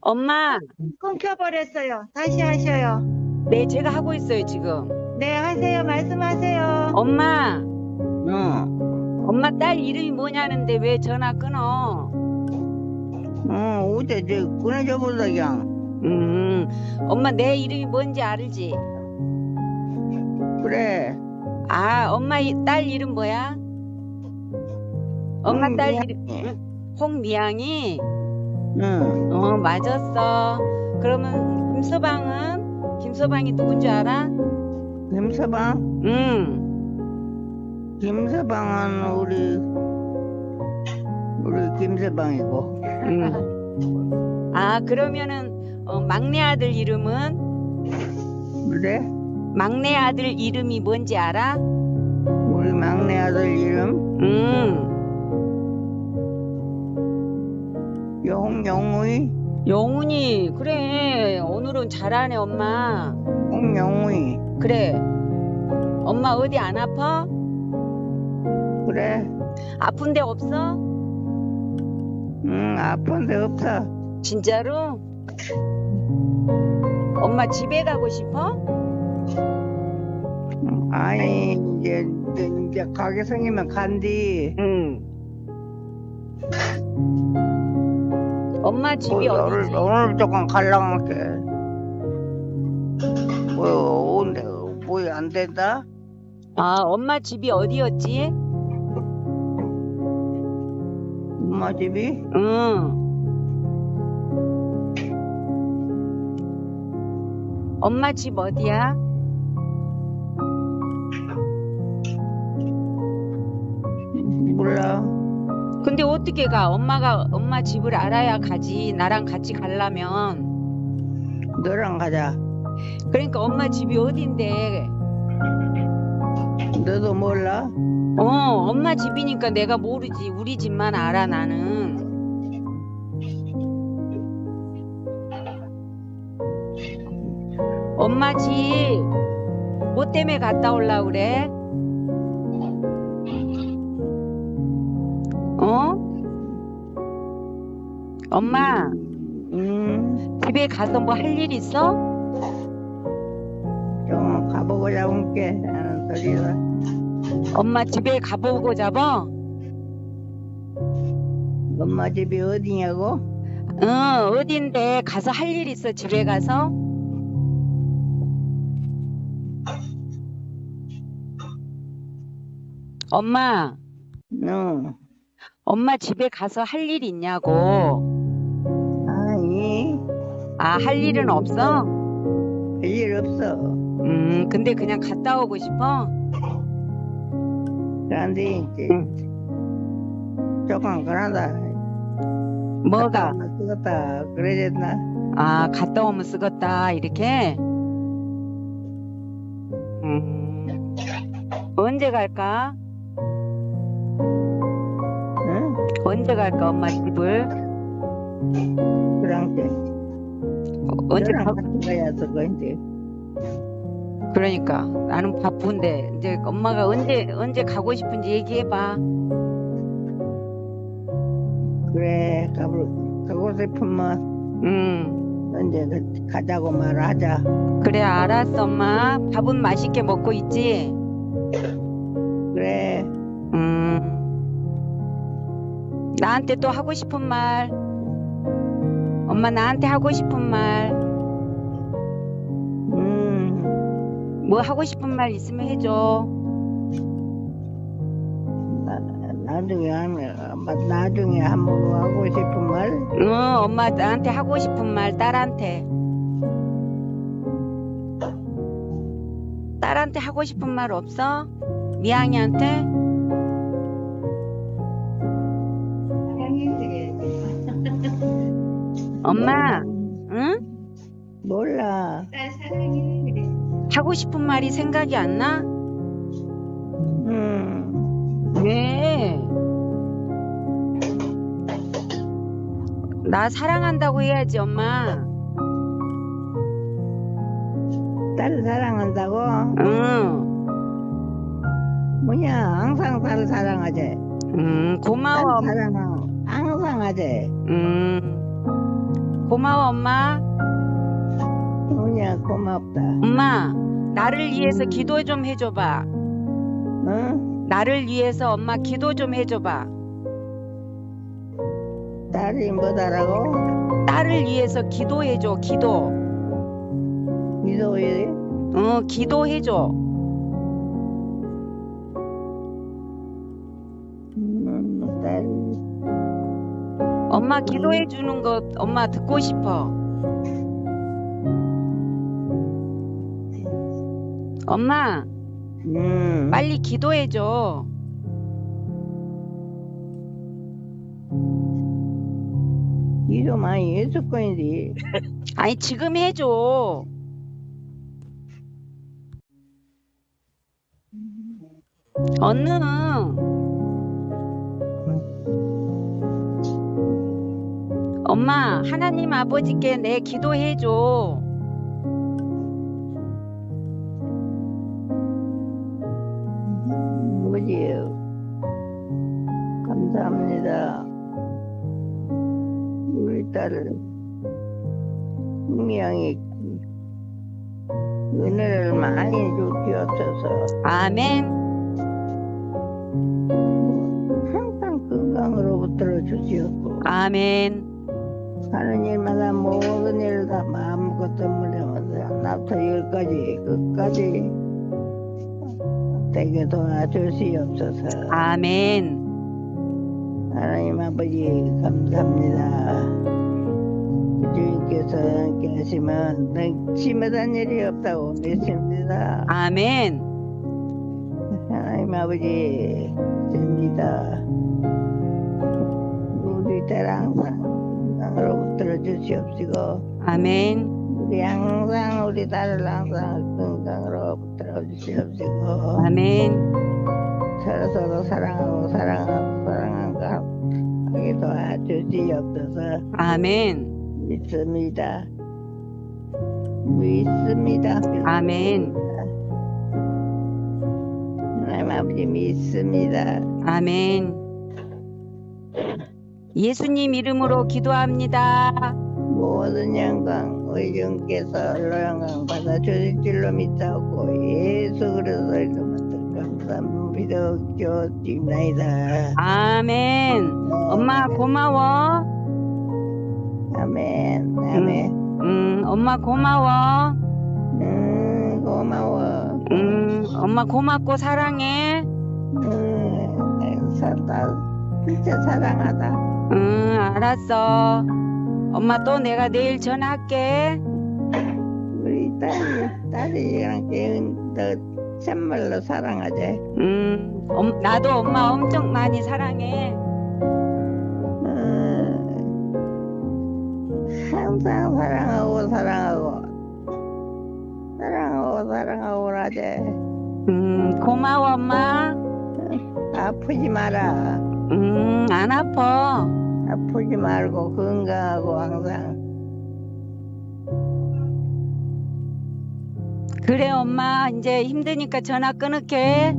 엄마, 끊겨버렸어요. 다시 하셔요. 네, 제가 하고 있어요, 지금. 네, 하세요. 말씀하세요. 엄마, 응. 엄마 딸 이름이 뭐냐는데 왜 전화 끊어? 어, 어제 저 끊어져 보다 그냥. 음, 엄마 내 이름이 뭔지 알지? 그래. 아, 엄마 이- 딸 이름 뭐야? 엄마 응, 딸. 이름 홍미양이? 응. 어, 맞았어. 그러면 김서방은? 김서방이 누군지 알아? 김서방? 응. 김서방은 우리 우리 김서방이고. 응. 아, 그러면은 어, 막내 아들 이름은? 그래? 막내 아들 이름이 뭔지 알아? 우리 막내 아들 이름 응. 용용의 영훈이, 그래. 오늘은 잘하네, 엄마. 홍용의 그래. 엄마 어디 안 아파? 그래? 아픈 데 없어? 응 아픈 데 없어. 진짜로? 엄마 집에 가고 싶어? 응, 아니 이제 이제, 이제 가게 생기면 간디. 응. 엄마 집이 오늘 어디지? 오늘 조금 갈랑할게. 뭐 온데 뭐안 된다? 아, 엄마 집이 어디였지? 엄마 집이? 응. 엄마 집 어디야? 몰라. 근데 어떻게 가? 엄마가 엄마 집을 알아야 가지. 나랑 같이 가려면. 너랑 가자. 그러니까 엄마 집이 어딘데? 너도 몰라? 어, 엄마 집이니까 내가 모르지. 우리 집만 알아, 나는. 엄마 집, 뭐 때문에 갔다 올라 그래? 어? 엄마, 응. 집에 가서 뭐 할 일 있어? 좀 가보고 잡을게. 하는 소리다. 엄마 집에 가보고 잡아? 엄마 집이 어디냐고? 응, 어딘데 가서 할 일 있어, 집에 가서? 엄마, 응. 엄마 집에 가서 할 일 있냐고. 아니, 아, 할 일은 없어? 별일 없어. 음, 근데 그냥 갔다 오고 싶어? 그런데 이제 조금 그러다. 뭐가? 쓰겠다. 그러졌나? 아, 갔다 오면 쓰겄다, 이렇게? 음, 언제 갈까? 언제 갈까, 엄마 집을? 그런 게. 언제 가? 가야 이제. 그러니까 나는 바쁜데 이제 엄마가 언제 언제 가고 싶은지 얘기해봐. 그래, 가고, 가고 싶으면 응, 언제 가- 가자고 말하자. 그래 알았어 엄마. 밥은 맛있게 먹고 있지? 그래, 나한테 또 하고 싶은 말. 엄마 나한테 하고 싶은 말. 음, 뭐 하고 싶은 말 있으면 해줘. 나, 나중에 하면, 아마 나중에 한번 하고 싶은 말? 응, 엄마 나한테 하고 싶은 말 딸한테. 딸한테 하고 싶은 말 없어? 미양이한테? 엄마, 응? 몰라. 하고 싶은 말이 생각이 안 나? 음, 왜? 나 사랑한다고 해야지, 엄마. 딸 사랑한다고? 응, 뭐냐, 항상 딸 사랑하지. 음, 딸 고마워. 사랑은 항상 하지. 음, 고마워 엄마. 뭐냐 고맙다. 엄마 나를 위해서 기도 좀 해줘봐. 응? 나를 위해서 엄마 기도 좀 해줘봐. 딸이 뭐다라고? 딸을 위해서 기도해줘. 기도. 기도해? 어 기도해줘. 음, 딸. 엄마 기도해 주는 거 엄마 듣고 싶어. 엄마 음. 빨리 기도해 줘. 기도 많이 했을 거인데. 아니 지금 해줘. 얼른. 엄마 하나님 아버지께 내 기도해 줘. 뭐지요? 감사합니다. 우리 딸을 분명히 은혜를 많이 주시옵소서 아멘. 항상 건강으로부터 주시옵고 아멘. 하는 일마다 모든 일을 다 아무것도 무려면서 하나부터 열까지 끝까지 되게 도와주시옵소서 아멘. 하나님 아버지 감사합니다. 주님께서 함께 하시면 능치마한 일이 없다고 믿습니다. 아멘. 하나님 아버지 됩니다. 우리 딸 항상 건강으로 들어 주시옵시고 아멘. 우리 항상 우리 딸을 항상 건강으로 들어 주시옵시고 아멘. 서로 서로 사랑하고 사랑하고 사랑한가 하게 도와주시옵소서 아멘. 믿습니다. 믿습니다. 아멘. 하나님 아버지 믿습니다. 아멘. 예수님 이름으로 기도합니다. 모든 영광 얼로 영광 받아 주실 줄로 믿사옵고 예수 그리스도 이름으로 감사합니다. 믿어주옵나이다. 아멘. 엄마 고마워. 아멘. 아멘. 음, 엄마 고마워. 음, 고마워. 음, 엄마 고맙고 사랑해. 음, 살다 진짜 사랑하다. 응, 알았어. 엄마 또 내가 내일 전화할게. 우리 딸이 딸이랑 너 참말로 사랑하지. 음, 엄- 나도 엄마 엄청 많이 사랑해. 음, 항상 사랑하고 사랑하고 사랑하고 사랑하고 하지. 음, 고마워 엄마. 아프지 마라. 음, 안 아파. 아프지 말고 건강하고 항상. 그래 엄마 이제 힘드니까 전화 끊을게.